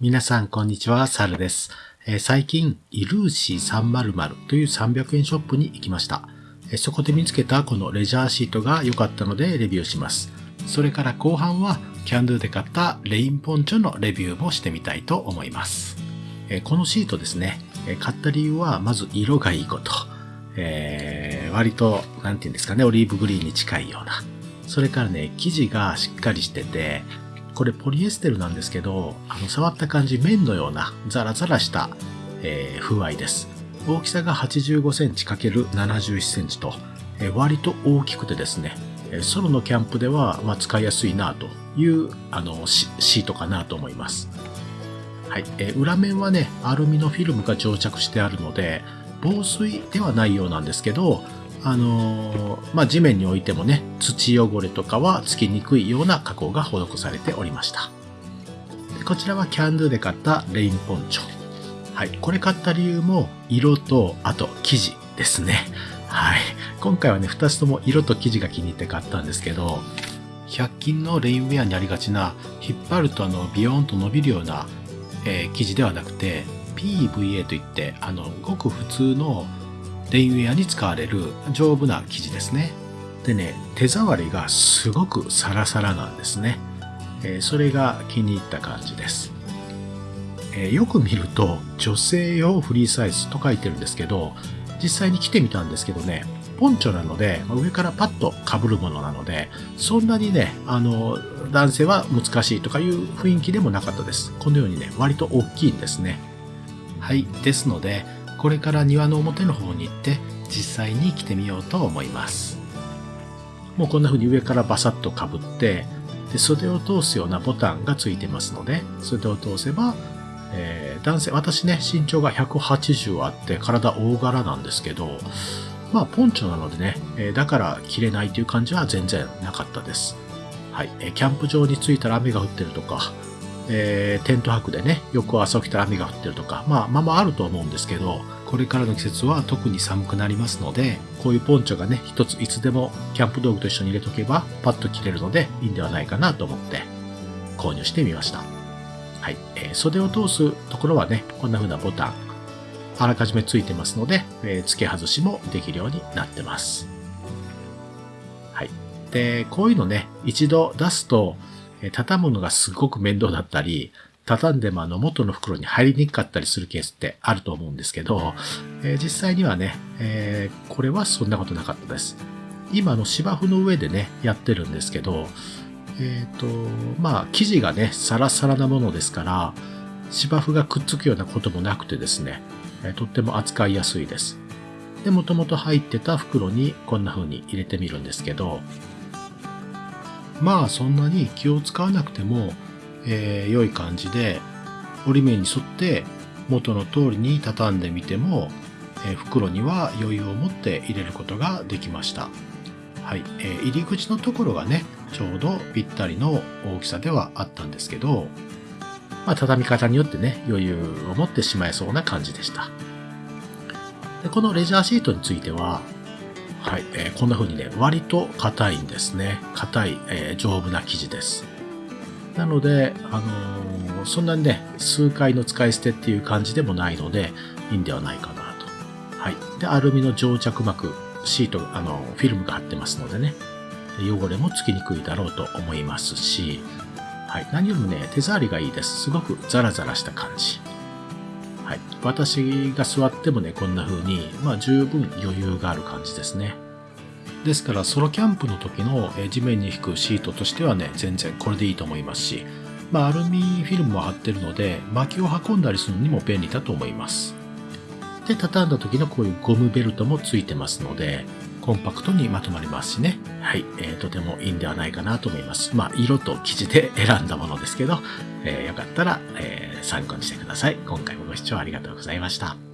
皆さん、こんにちは。サルです。え、最近、イルーシー300という300円ショップに行きました、え、そこで見つけたこのレジャーシートが良かったのでレビューします。それから後半は、キャンドゥで買ったレインポンチョのレビューもしてみたいと思います。え、このシートですね、え買った理由は、まず色がいいこと。え割と、なんて言うんですかね、オリーブグリーンに近いような。それからね、生地がしっかりしてて、これポリエステルなんですけど、あの触った感じ綿のようなザラザラした、えー、風合いです。大きさが85センチ ×71 センチと、えー、割と大きくてですね、ソロのキャンプでは、まあ、使いやすいなというあのシートかなと思います。はい、えー、裏面はね、アルミのフィルムが蒸着してあるので、防水ではないようなんですけど、あのー、まあ、地面に置いてもね、土汚れとかはつきにくいような加工が施されておりました。でこちらはキャンドゥで買ったレインポンチョ。はい。これ買った理由も色と、あと生地ですね。はい。今回はね、2つとも色と生地が気に入って買ったんですけど、100均のレインウェアにありがちな、引っ張るとあの、ビヨーンと伸びるような、えー、生地ではなくて、PVA といって、あの、ごく普通のレインウェアに使われる丈夫な生地ですね。でね、手触りがすごくサラサラなんですね。え、それが気に入った感じです。え、よく見ると女性用フリーサイズと書いてるんですけど、実際に着てみたんですけどね、ポンチョなので、上からパッと被るものなので、そんなにね、あの、男性は難しいとかいう雰囲気でもなかったです。このようにね、割と大きいんですね。はい。ですので、これから庭の表の方に行って実際に着てみようと思います。もうこんな風に上からバサッとかぶってで袖を通すようなボタンがついてますので袖を通せば、えー、男性私ね身長が180あって体大柄なんですけどまあポンチョなのでね、えー、だから着れないという感じは全然なかったです。はい、えー、キャンプ場に着いたら雨が降ってるとかえー、テント泊でね、翌朝起きたら雨が降ってるとか、まあ、まあまああると思うんですけど、これからの季節は特に寒くなりますので、こういうポンチョがね、一ついつでもキャンプ道具と一緒に入れとけば、パッと着れるのでいいんではないかなと思って、購入してみました。はい。えー、袖を通すところはね、こんな風なボタン、あらかじめついてますので、えー、付け外しもできるようになってます。はい。で、こういうのね、一度出すと、畳むのがすごく面倒だったり、畳んでもあの元の袋に入りにくかったりするケースってあると思うんですけど、えー、実際にはね、えー、これはそんなことなかったです。今の芝生の上でね、やってるんですけど、えっ、ー、と、まあ、生地がね、サラサラなものですから、芝生がくっつくようなこともなくてですね、えとっても扱いやすいです。で、もともと入ってた袋にこんな風に入れてみるんですけど、まあそんなに気を使わなくても、えー、良い感じで折り目に沿って元の通りに畳んでみても、えー、袋には余裕を持って入れることができました。はい、えー、入り口のところがね、ちょうどぴったりの大きさではあったんですけど、まあ、畳み方によってね、余裕を持ってしまいそうな感じでした。でこのレジャーシートについては、はい、えー、こんな風にね、割と硬いんですね。硬い、えー、丈夫な生地です。なので、あのー、そんなにね、数回の使い捨てっていう感じでもないので、いいんではないかなと。はい。で、アルミの蒸着膜、シート、あの、フィルムが貼ってますのでね、汚れもつきにくいだろうと思いますし、はい。何よりもね、手触りがいいです。すごくザラザラした感じ。はい。私が座ってもね、こんな風に、まあ十分余裕がある感じですね。ですから、ソロキャンプの時の地面に引くシートとしてはね、全然これでいいと思いますし、まあアルミフィルムも貼ってるので、薪を運んだりするのにも便利だと思います。で、畳んだ時のこういうゴムベルトもついてますので、コンパクトにまとまりますしね。はい、えー、とてもいいんではないかなと思います。まあ、色と生地で選んだものですけど、えー、よかったら、えー、参考にしてください。今回もご視聴ありがとうございました。